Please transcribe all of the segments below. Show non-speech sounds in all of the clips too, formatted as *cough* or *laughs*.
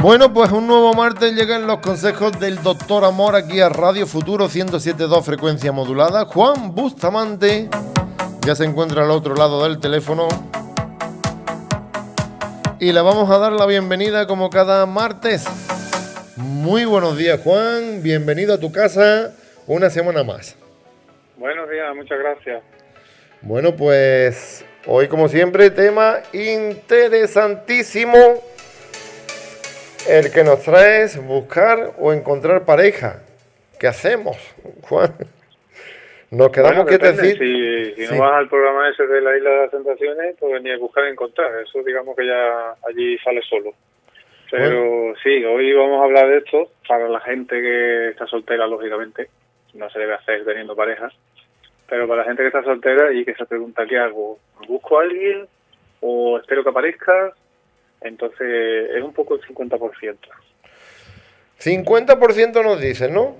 Bueno, pues un nuevo martes llegan los consejos del doctor Amor aquí a Radio Futuro 107.2 frecuencia modulada. Juan Bustamante ya se encuentra al otro lado del teléfono. Y le vamos a dar la bienvenida como cada martes. Muy buenos días Juan, bienvenido a tu casa una semana más. Buenos días, muchas gracias. Bueno, pues hoy como siempre tema interesantísimo el que nos trae es buscar o encontrar pareja. ¿Qué hacemos, Juan? Nos quedamos que decir. Si, si no vas al programa ese de la Isla de las Tentaciones, pues ni buscar y encontrar. Eso, digamos que ya allí sale solo. Pero sí, hoy vamos a hablar de esto para la gente que está soltera, lógicamente. No se debe hacer teniendo parejas. Pero para la gente que está soltera y que se pregunta qué hago, ¿busco a alguien o espero que aparezca entonces es un poco el 50%. 50% nos dicen, ¿no?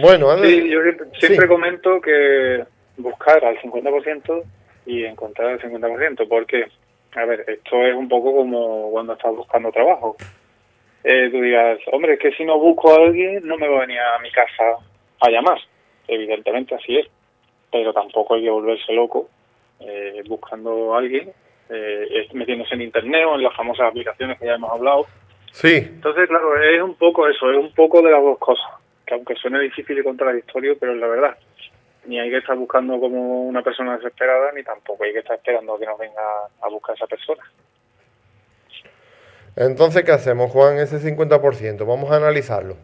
Bueno, sí, yo siempre, comento que buscar al 50% y encontrar el 50%, porque, a ver, esto es un poco como cuando estás buscando trabajo. Eh, tú digas, hombre, es que si no busco a alguien no me va a venir a mi casa a llamar. Evidentemente así es, pero tampoco hay que volverse loco eh, buscando a alguien eh, metiéndose en internet o en las famosas aplicaciones que ya hemos hablado. Sí. Entonces, claro, es un poco eso, es un poco de las dos cosas, que aunque suene difícil y contradictorio, pero es la verdad. Ni hay que estar buscando como una persona desesperada, ni tampoco hay que estar esperando a que nos venga a buscar esa persona. Entonces, ¿qué hacemos, Juan? Ese 50%, vamos a analizarlo.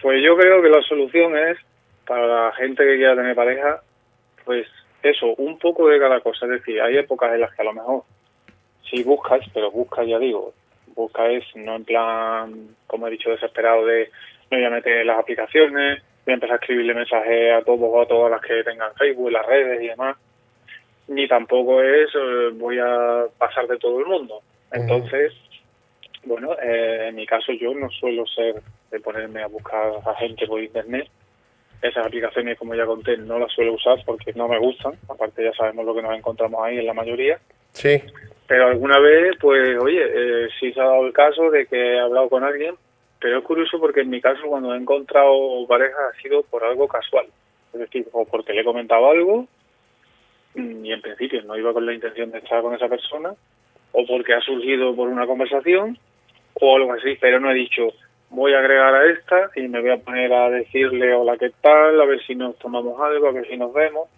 Pues yo creo que la solución es, para la gente que quiera tener pareja, pues eso, un poco de cada cosa. Es decir, hay épocas en las que a lo mejor si buscas, pero buscas, ya digo, buscas es no en plan, como he dicho, desesperado de me voy a meter en las aplicaciones, voy a empezar a escribirle mensajes a todos o a todas las que tengan Facebook, las redes y demás, ni tampoco es eh, voy a pasar de todo el mundo. Entonces, bueno, eh, en mi caso yo no suelo ser de ponerme a buscar a gente por internet, esas aplicaciones, como ya conté, no las suelo usar porque no me gustan. Aparte ya sabemos lo que nos encontramos ahí en la mayoría. Sí. Pero alguna vez, pues, oye, eh, sí se ha dado el caso de que he hablado con alguien, pero es curioso porque en mi caso cuando he encontrado pareja ha sido por algo casual. Es decir, o porque le he comentado algo y en principio no iba con la intención de estar con esa persona, o porque ha surgido por una conversación, o algo así, pero no he dicho, voy a agregar a esta y me voy a poner a decirle hola, ¿qué tal? A ver si nos tomamos algo, a ver si nos vemos.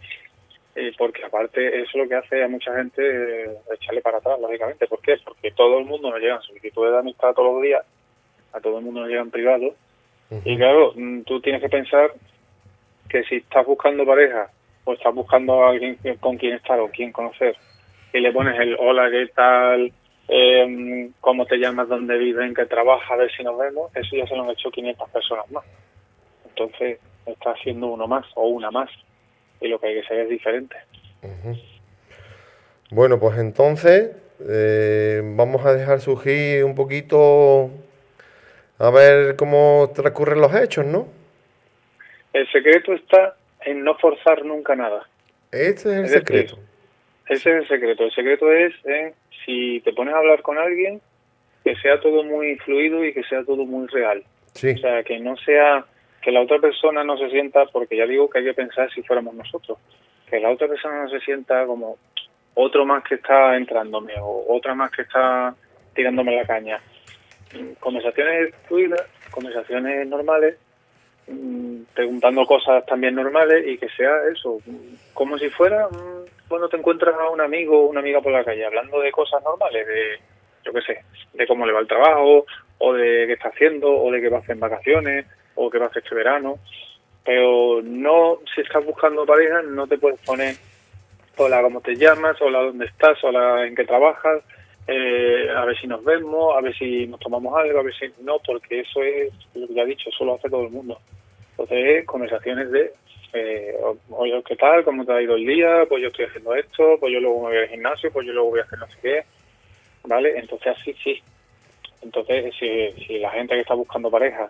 Eh, porque aparte eso es lo que hace a mucha gente eh, echarle para atrás, lógicamente. ¿Por qué? Porque todo el mundo nos llega solicitudes de amistad todos los días, a todo el mundo nos llegan privados. Y claro, mm, tú tienes que pensar que si estás buscando pareja o estás buscando a alguien con quien estar o quien conocer y le pones el hola, ¿qué tal? Eh, cómo te llamas, dónde vives, en qué trabajas, a ver si nos vemos, eso ya se lo han hecho 500 personas más. Entonces está haciendo uno más o una más y lo que hay que ser es diferente. Bueno, pues entonces eh, vamos a dejar surgir un poquito a ver cómo transcurren los hechos, ¿no? El secreto está en no forzar nunca nada. Este es el secreto. ese es el secreto. El secreto es en si te pones a hablar con alguien, que sea todo muy fluido y que sea todo muy real. Sí. O sea, que no sea, que la otra persona no se sienta, porque ya digo que hay que pensar si fuéramos nosotros, que la otra persona no se sienta como otro más que está entrándome o otra más que está tirándome la caña. Conversaciones fluidas, conversaciones normales, mm, preguntando cosas también normales y que sea eso, como si fuera cuando te encuentras a un amigo o una amiga por la calle hablando de cosas normales, de, yo qué sé, de cómo le va el trabajo, o de qué está haciendo, o de qué va a hacer en vacaciones, o qué va a hacer este verano, pero no, si estás buscando pareja, no te puedes poner, hola, ¿cómo te llamas? Hola, ¿dónde estás? Hola, ¿en qué trabajas? Eh, a ver si nos vemos, a ver si nos tomamos algo, a ver si no, porque eso es, lo que ya he dicho, eso lo hace todo el mundo. Entonces, conversaciones de eh, oye, ¿qué tal? ¿Cómo te ha ido el día? Pues yo estoy haciendo esto, pues yo luego me voy al gimnasio, pues yo luego voy a hacer no sé qué, ¿vale? Entonces así sí. Entonces, si, si la gente que está buscando pareja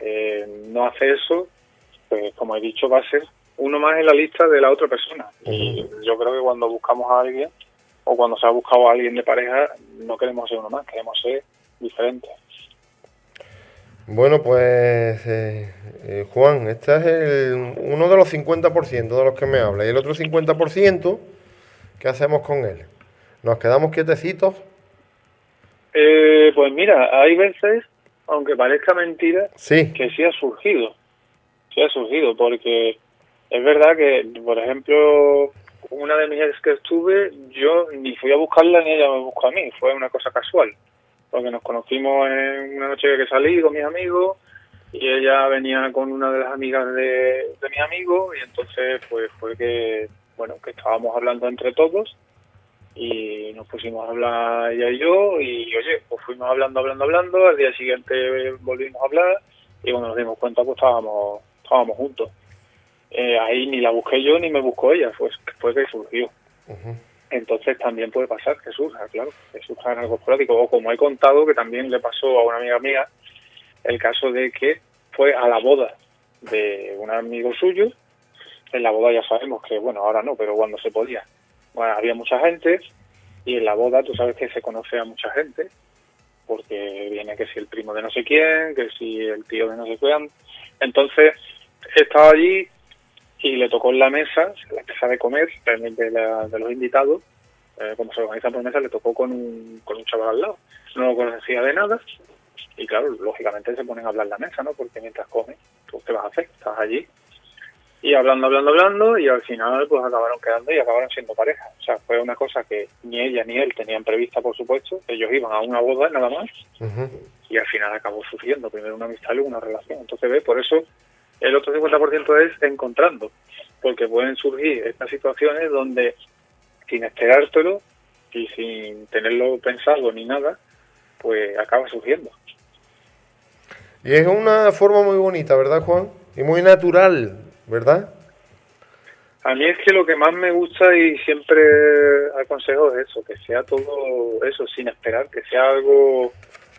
eh, no hace eso, pues como he dicho, va a ser uno más en la lista de la otra persona. Y yo creo que cuando buscamos a alguien, o cuando se ha buscado a alguien de pareja, no queremos ser uno más, queremos ser diferentes. Bueno, pues eh, eh, Juan, este es el, uno de los 50% de los que me habla. ¿Y el otro 50%, qué hacemos con él? ¿Nos quedamos quietecitos? Eh, pues mira, hay veces, aunque parezca mentira, sí. que sí ha surgido. Sí ha surgido, porque es verdad que, por ejemplo, una de mis ex que estuve, yo ni fui a buscarla ni ella me buscó a mí, fue una cosa casual porque nos conocimos en una noche que salí con mis amigos y ella venía con una de las amigas de, de mis amigos y entonces pues fue que bueno que estábamos hablando entre todos y nos pusimos a hablar ella y yo y oye pues fuimos hablando hablando hablando al día siguiente volvimos a hablar y cuando nos dimos cuenta pues estábamos estábamos juntos. Eh, ahí ni la busqué yo ni me buscó ella fue fue que surgió entonces también puede pasar que surja, claro, que surja en algo esporádico. O como he contado, que también le pasó a una amiga mía, el caso de que fue a la boda de un amigo suyo. En la boda ya sabemos que, bueno, ahora no, pero cuando se podía. Bueno, había mucha gente y en la boda tú sabes que se conoce a mucha gente, porque viene que si el primo de no sé quién, que si el tío de no sé quién. Entonces, estaba allí y le tocó en la mesa, la mesa de comer de, de los invitados, eh, como se organiza por mesa, le tocó con un, con un chaval al lado. No lo conocía de nada y claro, lógicamente se ponen a hablar en la mesa, ¿no? Porque mientras comes, tú qué vas a hacer, estás allí y hablando, hablando, hablando y al final pues acabaron quedando y acabaron siendo pareja. O sea, fue una cosa que ni ella ni él tenían prevista, por supuesto. Ellos iban a una boda nada más y al final acabó surgiendo primero una amistad y luego una relación. Entonces, ve, por eso el otro 50% es encontrando, porque pueden surgir estas situaciones donde sin esperártelo y sin tenerlo pensado ni nada, pues acaba surgiendo. Y es una forma muy bonita, ¿verdad, Juan? Y muy natural, ¿verdad? A mí es que lo que más me gusta y siempre aconsejo es eso, que sea todo eso sin esperar, que sea algo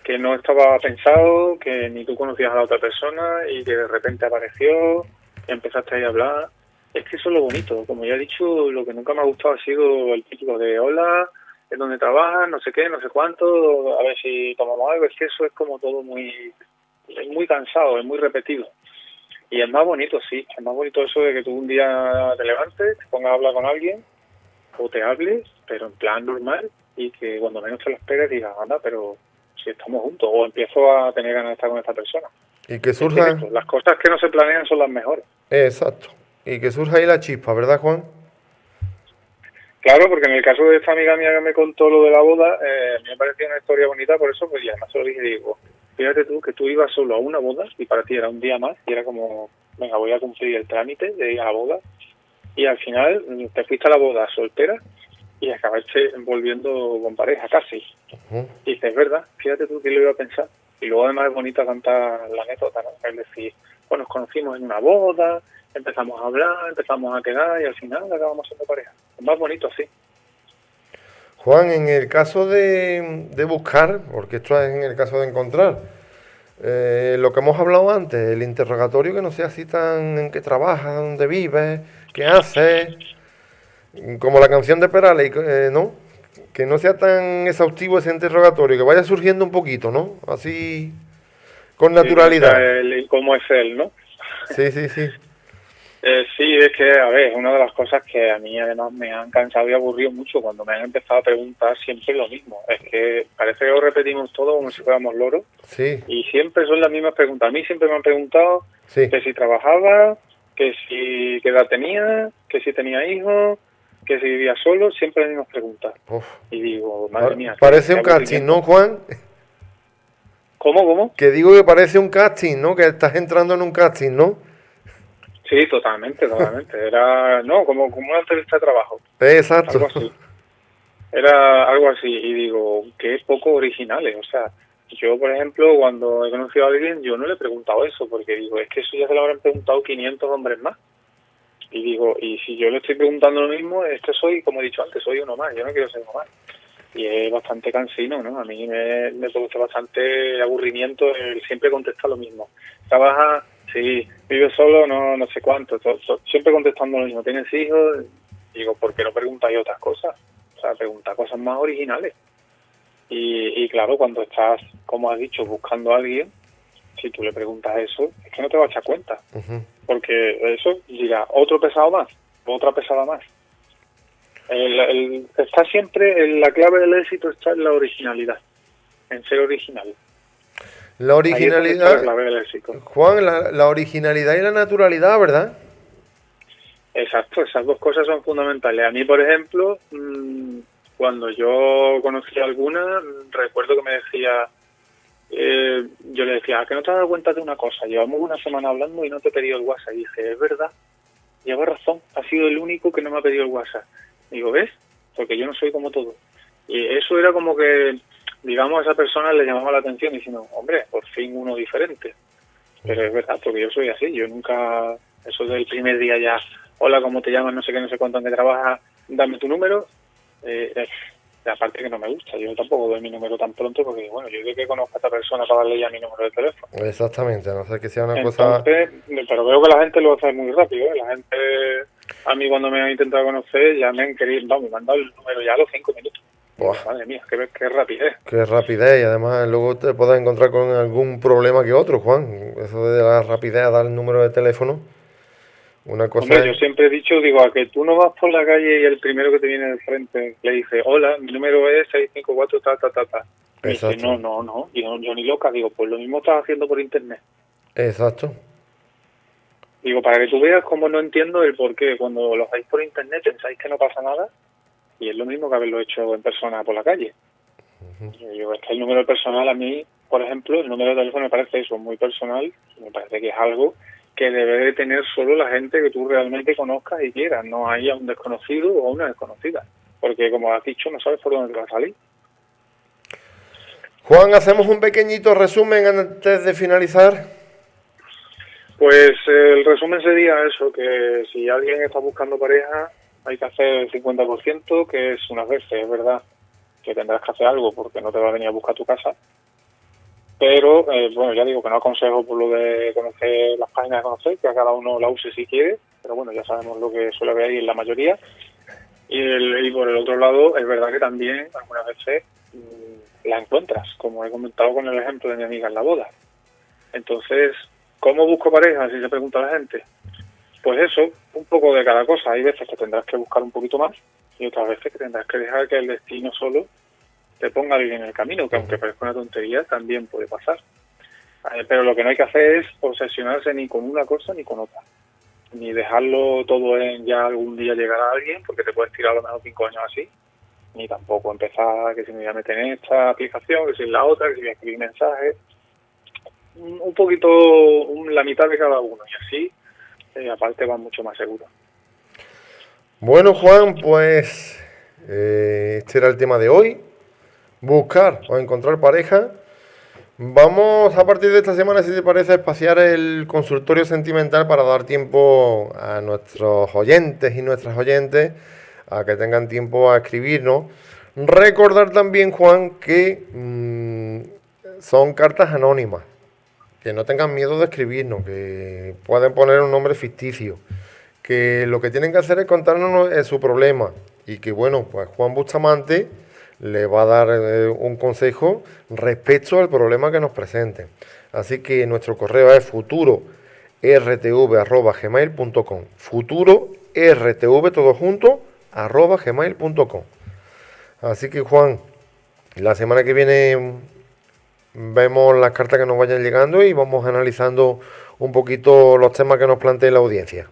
que no estaba pensado, que ni tú conocías a la otra persona y que de repente apareció, empezaste ahí a hablar. Es que eso es lo bonito. Como ya he dicho, lo que nunca me ha gustado ha sido el típico de hola, en donde trabajas, no sé qué, no sé cuánto, a ver si tomamos algo. Es que eso es como todo muy, es muy cansado, es muy repetido. Y es más bonito, sí, es más bonito eso de que tú un día te levantes, te pongas a hablar con alguien o te hables, pero en plan normal y que cuando menos te lo esperes digas, anda, pero si estamos juntos o empiezo a tener ganas de estar con esta persona. Y que surja... Las cosas que no se planean son las mejores. Exacto. Y que surja ahí la chispa, ¿verdad, Juan? Claro, porque en el caso de esta amiga mía que me contó lo de la boda, eh, me pareció una historia bonita, por eso pues ya además se lo dije, digo, fíjate tú que tú ibas solo a una boda y para ti era un día más y era como, venga, voy a cumplir el trámite de ir a la boda y al final te fuiste a la boda soltera y acabaste volviendo con pareja casi. Y dices, es verdad, fíjate tú que lo iba a pensar. Y luego además es bonita cantar la anécdota, ¿no? Es decir, pues nos conocimos en una boda, empezamos a hablar, empezamos a quedar y al final acabamos siendo pareja. Es más bonito así. Juan, en el caso de, de buscar, porque esto es en el caso de encontrar, eh, lo que hemos hablado antes, el interrogatorio que no sea así tan en qué trabajas, dónde vives, qué haces, como la canción de Perales, eh, ¿no? Que no sea tan exhaustivo ese interrogatorio, que vaya surgiendo un poquito, ¿no? Así, con naturalidad. Sí, cómo es él, ¿no? Sí, sí, sí. *laughs* Eh, sí, es que, a ver, una de las cosas que a mí además me han cansado y aburrido mucho cuando me han empezado a preguntar siempre lo mismo. Es que parece que lo repetimos todo como si fuéramos loros. Sí. Y siempre son las mismas preguntas. A mí siempre me han preguntado que si trabajaba, que si qué edad tenía, que si tenía hijos, que si vivía solo, siempre las mismas preguntas. Y digo, madre mía. Parece un casting, ¿no, Juan? ¿Cómo, cómo? Que digo que parece un casting, ¿no? Que estás entrando en un casting, ¿no? Sí, totalmente, totalmente. *laughs* Era, no, como, como una entrevista de trabajo. Exacto. Algo así. Era algo así. Y digo, que es poco originales. O sea, yo, por ejemplo, cuando he conocido a alguien, yo no le he preguntado eso, porque digo, es que eso ya se lo habrán preguntado 500 hombres más. Y digo, y si yo le estoy preguntando lo mismo, es soy, como he dicho antes, soy uno más, yo no quiero ser uno más. Y es bastante cansino, ¿no? A mí me, me produce bastante aburrimiento el siempre contestar lo mismo. Trabaja, sí, vive solo, no no sé cuánto, siempre contestando lo mismo. ¿Tienes hijos? Digo, ¿por qué no preguntáis otras cosas? O sea, pregunta cosas más originales. Y, claro, cuando estás, como has dicho, buscando a alguien, si tú le preguntas eso, es que no te vas a echar cuenta. Porque eso dirá, otro pesado más, otra pesada más. está siempre, en la clave del éxito está en la originalidad, en ser original. La originalidad, Juan, la, la originalidad y la naturalidad, ¿verdad? Exacto, esas dos cosas son fundamentales. A mí, por ejemplo, mm, cuando yo conocí a alguna, recuerdo que me decía, eh, yo le decía, ¿a que no te has dado cuenta de una cosa? Llevamos una semana hablando y no te he pedido el WhatsApp. Y dije, es verdad, lleva razón, ha sido el único que no me ha pedido el WhatsApp. Digo, ¿ves? Porque yo no soy como todo. Y eso era como que, digamos, a esa persona le llamaba la atención diciendo, hombre, por fin uno diferente. Pero es verdad, porque yo soy así, yo nunca, eso del primer día ya, hola, ¿cómo te llamas? No sé qué, no sé cuánto, qué trabajas, dame tu número. Eh, aparte que no me gusta, yo tampoco doy mi número tan pronto porque, bueno, yo creo que conozco a esta persona para darle ya mi número de teléfono. Exactamente, no sé que sea una cosa... Pero veo que la gente lo hace muy rápido, ¿eh? la gente, a mí cuando me han intentado conocer ya me han querido, vamos, me han dado el número ya a los cinco minutos. Madre mía, qué, qué rapidez. Qué rapidez y además luego te puedes encontrar con algún problema que otro, Juan. Eso de la rapidez, dar el número de teléfono. Una cosa yo siempre he dicho, digo, a que tú no vas por la calle y el primero que te viene de frente le dice, hola, mi número es 654, ta, ta, ta, ta. Y dice, no, no, no, yo, yo ni loca, digo, pues lo mismo estás haciendo por internet. Exacto. Digo, para que tú veas cómo no entiendo el por qué. Cuando lo hacéis por internet pensáis que no pasa nada y es lo mismo que haberlo hecho en persona por la calle. Digo, es que el número personal a mí, por ejemplo, el número de teléfono me parece eso, muy personal, me parece que es algo que debe de tener solo la gente que tú realmente conozcas y quieras, no haya un desconocido o una desconocida, porque como has dicho, no sabes por dónde te va a salir. Juan, hacemos un pequeñito resumen antes de finalizar. Pues el resumen sería eso, que si alguien está buscando pareja, hay que hacer el 50%, que es unas veces, es verdad, que tendrás que hacer algo porque no te va a venir a buscar tu casa, pero eh, bueno, ya digo que no aconsejo por lo de conocer las páginas de conocer, que a cada uno la use si quiere, pero bueno, ya sabemos lo que suele haber ahí en la mayoría. Y, el, por el otro lado, es verdad que también algunas veces mm, la encuentras, como he comentado con el ejemplo de mi amiga en la boda. Entonces, ¿cómo busco pareja? Si se pregunta la gente. Pues eso, un poco de cada cosa. Hay veces que tendrás que buscar un poquito más y otras veces que tendrás que dejar que el destino solo te ponga alguien en el camino, que aunque parezca una tontería, también puede pasar. Pero lo que no hay que hacer es obsesionarse ni con una cosa ni con otra. Ni dejarlo todo en ya algún día llegar a alguien, porque te puedes tirar a lo menos cinco años así. Ni tampoco empezar que si me voy a meter en esta aplicación, que si en la otra, que si voy a escribir mensajes. Un poquito, la mitad de cada uno. Y así, eh, aparte, va mucho más seguro. Bueno, Juan, pues eh, este era el tema de hoy buscar o encontrar pareja. Vamos a partir de esta semana, si te parece, a espaciar el consultorio sentimental para dar tiempo a nuestros oyentes y nuestras oyentes a que tengan tiempo a escribirnos. Recordar también, Juan, que mm, son cartas anónimas, que no tengan miedo de escribirnos, que pueden poner un nombre ficticio, que lo que tienen que hacer es contarnos su problema y que, bueno, pues Juan Bustamante le va a dar eh, un consejo respecto al problema que nos presenten. Así que nuestro correo es futuro rtv.gmail.com futuro todo junto así que Juan la semana que viene vemos las cartas que nos vayan llegando y vamos analizando un poquito los temas que nos plantee la audiencia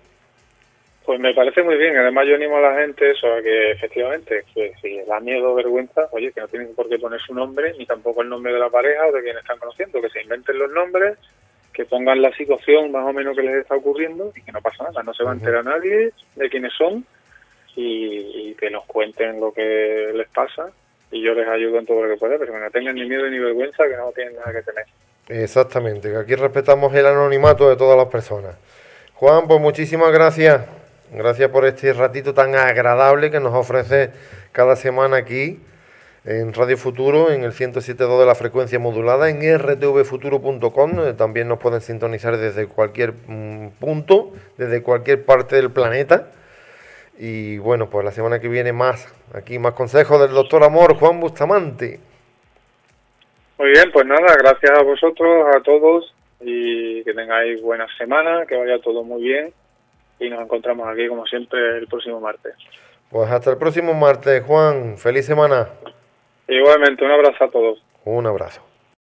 pues me parece muy bien. Además, yo animo a la gente eso, a que efectivamente, que si da miedo o vergüenza, oye, que no tienen por qué poner su nombre, ni tampoco el nombre de la pareja o de quien están conociendo, que se inventen los nombres, que pongan la situación más o menos que les está ocurriendo y que no pasa nada. No se va a enterar nadie de quiénes son y, que nos cuenten lo que les pasa y yo les ayudo en todo lo que pueda, pero que no tengan ni miedo ni vergüenza, que no tienen nada que tener. Exactamente, que aquí respetamos el anonimato de todas las personas. Juan, pues muchísimas gracias. Gracias por este ratito tan agradable que nos ofrece cada semana aquí en Radio Futuro, en el 107.2 de la frecuencia modulada, en rtvfuturo.com. Eh, también nos pueden sintonizar desde cualquier mm, punto, desde cualquier parte del planeta. Y bueno, pues la semana que viene más, aquí más consejos del doctor Amor Juan Bustamante. Muy bien, pues nada, gracias a vosotros, a todos y que tengáis buena semana, que vaya todo muy bien y nos encontramos aquí como siempre el próximo martes. Pues hasta el próximo martes, Juan. Feliz semana. Igualmente, un abrazo a todos. Un abrazo.